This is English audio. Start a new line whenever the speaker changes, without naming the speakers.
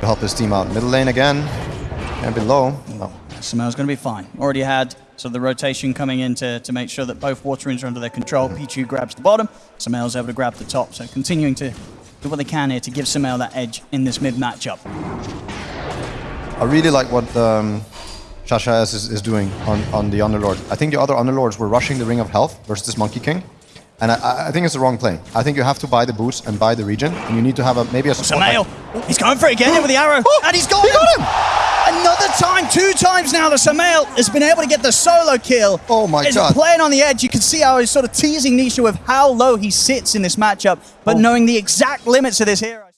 to help his team out. Middle lane again, and below. No.
Sumail's going to be fine. Already had sort of the rotation coming in to, to make sure that both water runes are under their control. Pichu grabs the bottom, Sumail's able to grab the top. So continuing to do what they can here to give Sumail that edge in this mid matchup.
I really like what um, Shasha is, is doing on, on the Underlord. I think the other Underlords were rushing the Ring of Health versus this Monkey King. And I, I think it's the wrong play. I think you have to buy the boots and buy the regen, and you need to have a maybe a support.
Sumail, he's going for it again with the arrow,
oh,
and he's got
he
him.
got him.
Another time, two times now, the Sumail has been able to get the solo kill.
Oh my
He's
god.
playing on the edge. You can see how he's sort of teasing Nisha with how low he sits in this matchup, but
Oh.
knowing the exact limits of this hero.